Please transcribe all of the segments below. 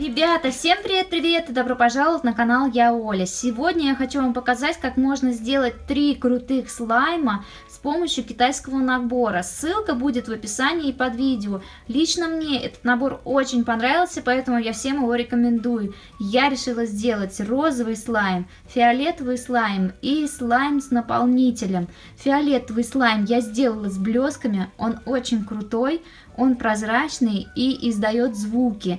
Ребята, всем привет-привет и добро пожаловать на канал Я Оля. Сегодня я хочу вам показать, как можно сделать три крутых слайма с помощью китайского набора. Ссылка будет в описании под видео. Лично мне этот набор очень понравился, поэтому я всем его рекомендую. Я решила сделать розовый слайм, фиолетовый слайм и слайм с наполнителем. Фиолетовый слайм я сделала с блесками, он очень крутой, он прозрачный и издает звуки.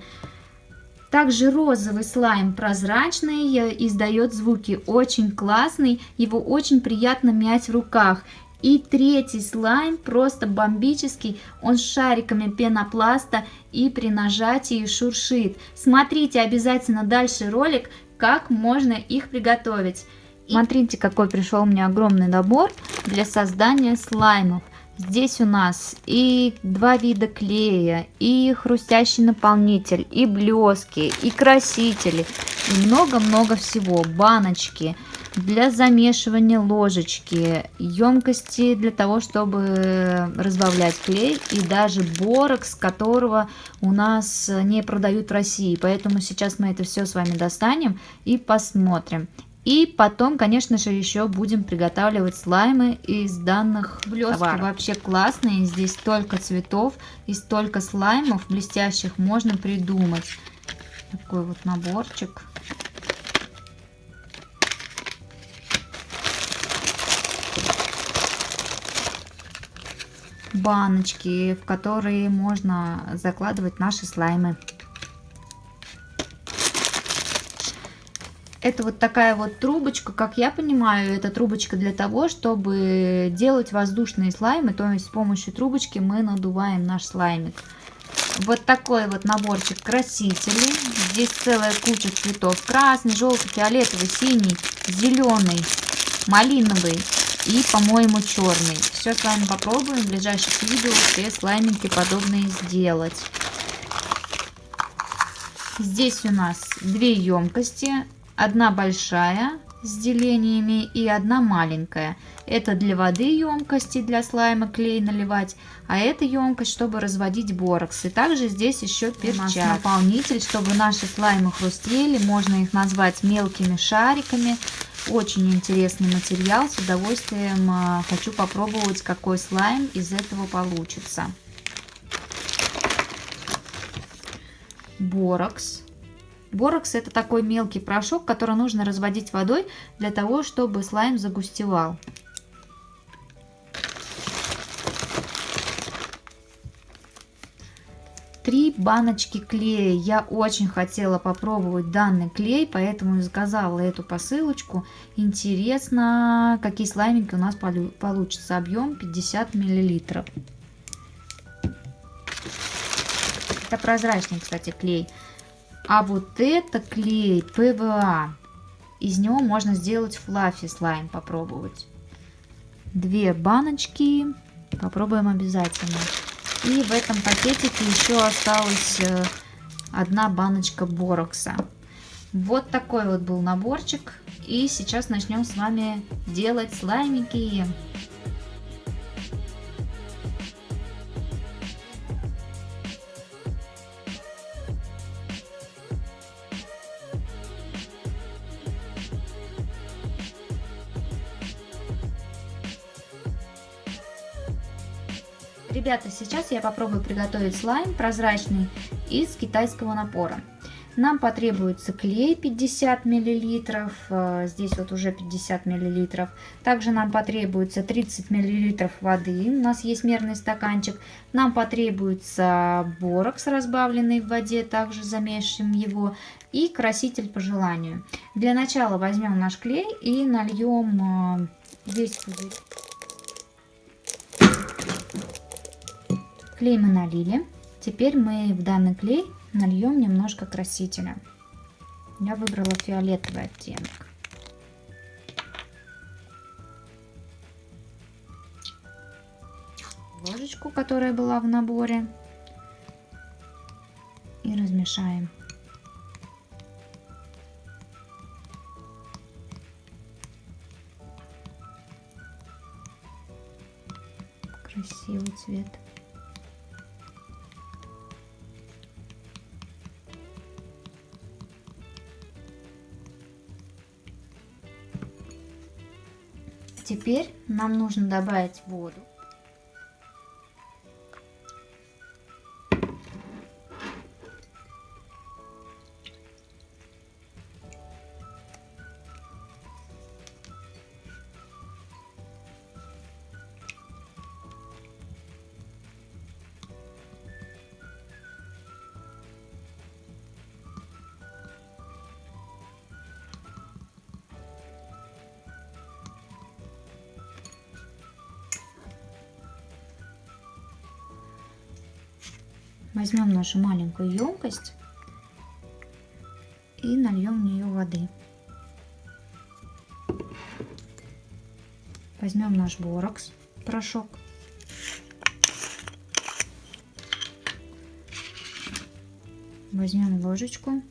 Также розовый слайм прозрачный, э, издает звуки, очень классный, его очень приятно мять в руках. И третий слайм просто бомбический, он с шариками пенопласта и при нажатии шуршит. Смотрите обязательно дальше ролик, как можно их приготовить. Смотрите, какой пришел мне огромный набор для создания слаймов. Здесь у нас и два вида клея, и хрустящий наполнитель, и блески, и красители, и много-много всего. Баночки для замешивания ложечки, емкости для того, чтобы разбавлять клей, и даже борокс, которого у нас не продают в России. Поэтому сейчас мы это все с вами достанем и посмотрим. И потом, конечно же, еще будем приготавливать слаймы из данных блесток. Товаров. Вообще классные, здесь столько цветов и столько слаймов блестящих можно придумать. Такой вот наборчик. Баночки, в которые можно закладывать наши слаймы. Это вот такая вот трубочка, как я понимаю, это трубочка для того, чтобы делать воздушные слаймы, то есть с помощью трубочки мы надуваем наш слаймик. Вот такой вот наборчик красителей. Здесь целая куча цветов. Красный, желтый, фиолетовый, синий, зеленый, малиновый и, по-моему, черный. Все с вами попробуем в ближайших видео все слаймики подобные сделать. Здесь у нас две емкости Одна большая с делениями и одна маленькая. Это для воды емкости, для слайма клей наливать, а это емкость, чтобы разводить борокс. И также здесь еще перчатки. наполнитель, чтобы наши слаймы хрустели, можно их назвать мелкими шариками. Очень интересный материал, с удовольствием а, хочу попробовать, какой слайм из этого получится. Борокс Борокс это такой мелкий порошок, который нужно разводить водой для того, чтобы слайм загустевал. Три баночки клея. Я очень хотела попробовать данный клей, поэтому заказала эту посылочку. Интересно, какие слаймики у нас получится. Объем 50 миллилитров. Это прозрачный, кстати, клей. А вот это клей ПВА. Из него можно сделать fluffy слайм, попробовать. Две баночки. Попробуем обязательно. И в этом пакетике еще осталась э, одна баночка борокса. Вот такой вот был наборчик. И сейчас начнем с вами делать слаймики. Ребята, сейчас я попробую приготовить слайм прозрачный из китайского напора. Нам потребуется клей 50 мл, э, здесь вот уже 50 мл. Также нам потребуется 30 мл воды, у нас есть мерный стаканчик. Нам потребуется борокс, разбавленный в воде, также замешиваем его. И краситель по желанию. Для начала возьмем наш клей и нальем э, весь пузырь. Клей мы налили. Теперь мы в данный клей нальем немножко красителя. Я выбрала фиолетовый оттенок. Ложечку, которая была в наборе. И размешаем. Красивый цвет. Теперь нам нужно добавить воду. Возьмем нашу маленькую емкость и нальем в нее воды. Возьмем наш борокс, порошок. Возьмем ложечку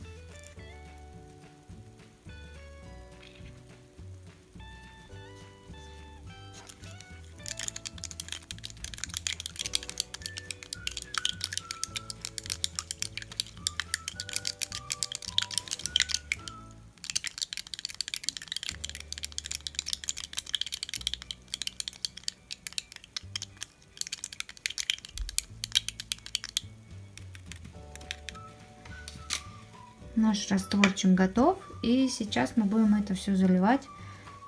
Наш растворчик готов. И сейчас мы будем это все заливать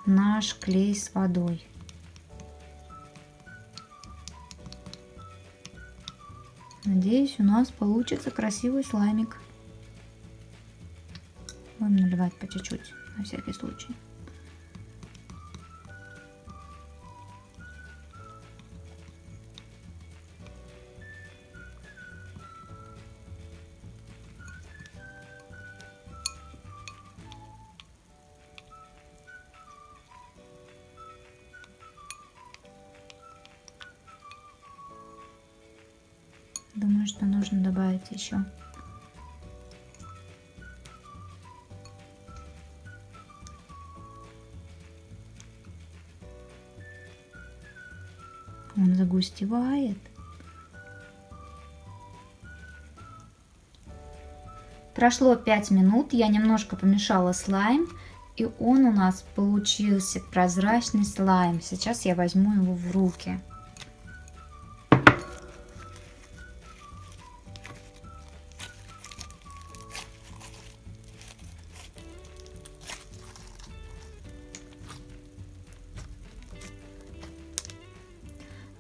наш клей с водой. Надеюсь, у нас получится красивый слаймик. Будем наливать по чуть-чуть, на всякий случай. Думаю, что нужно добавить еще. Он загустевает. Прошло 5 минут, я немножко помешала слайм, и он у нас получился прозрачный слайм. Сейчас я возьму его в руки.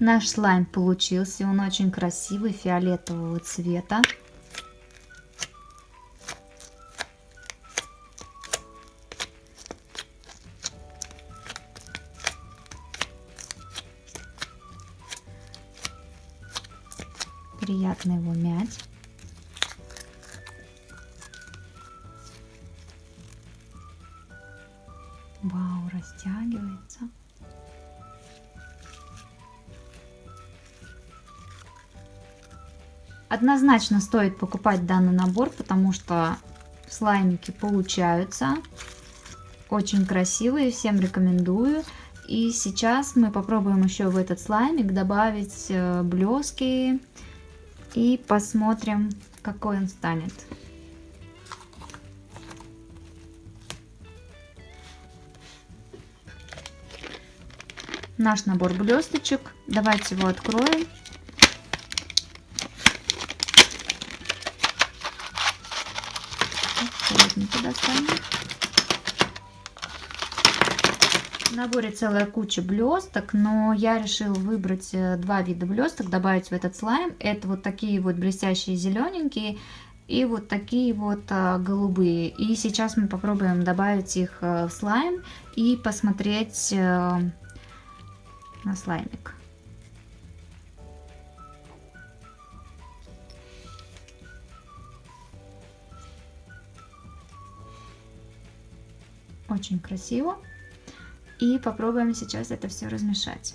Наш слайм получился, он очень красивый, фиолетового цвета. Приятно его мять. Однозначно стоит покупать данный набор, потому что слаймики получаются. Очень красивые, всем рекомендую. И сейчас мы попробуем еще в этот слаймик добавить э, блески и посмотрим, какой он станет. Наш набор блесточек. Давайте его откроем. Аккуратненько достанем. В наборе целая куча блесток, но я решила выбрать э, два вида блесток, добавить в этот слайм. Это вот такие вот блестящие зелененькие и вот такие вот а, голубые. И сейчас мы попробуем добавить их а, в слайм и посмотреть а, на слаймик. Очень красиво. И попробуем сейчас это все размешать.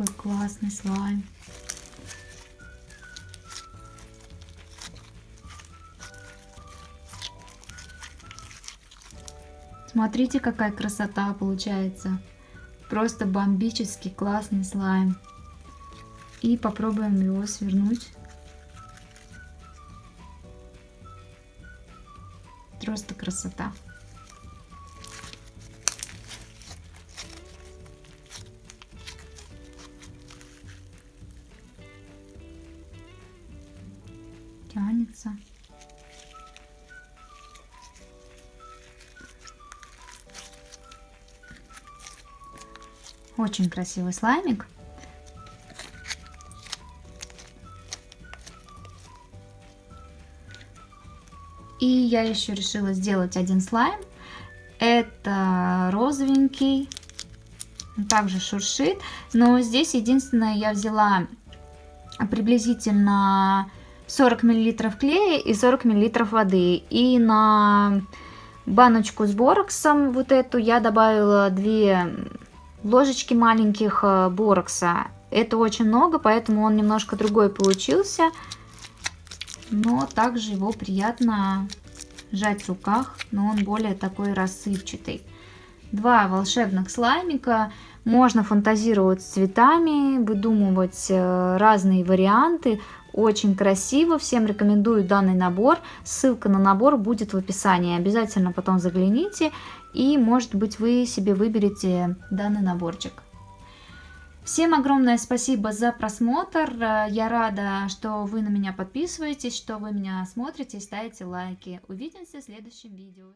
Какой классный слайм. Смотрите, какая красота получается. Просто бомбический классный слайм. И попробуем его свернуть. Просто красота. Очень красивый слаймик. И я еще решила сделать один слайм. Это розовенький. также шуршит. Но здесь единственное я взяла приблизительно 40 мл клея и 40 мл воды. И на баночку с бороксом вот эту я добавила 2 ложечки маленьких э, борокса. Это очень много, поэтому он немножко другой получился. Но также его приятно сжать в руках, но он более такой рассыпчатый. Два волшебных слаймика. Можно фантазировать с цветами, выдумывать э, разные варианты. Очень красиво, всем рекомендую данный набор. Ссылка на набор будет в описании. Обязательно потом загляните и может быть вы себе выберете данный наборчик. Всем огромное спасибо за просмотр. Я рада, что вы на меня подписываетесь, что вы меня смотрите и ставите лайки. Увидимся в следующем видео.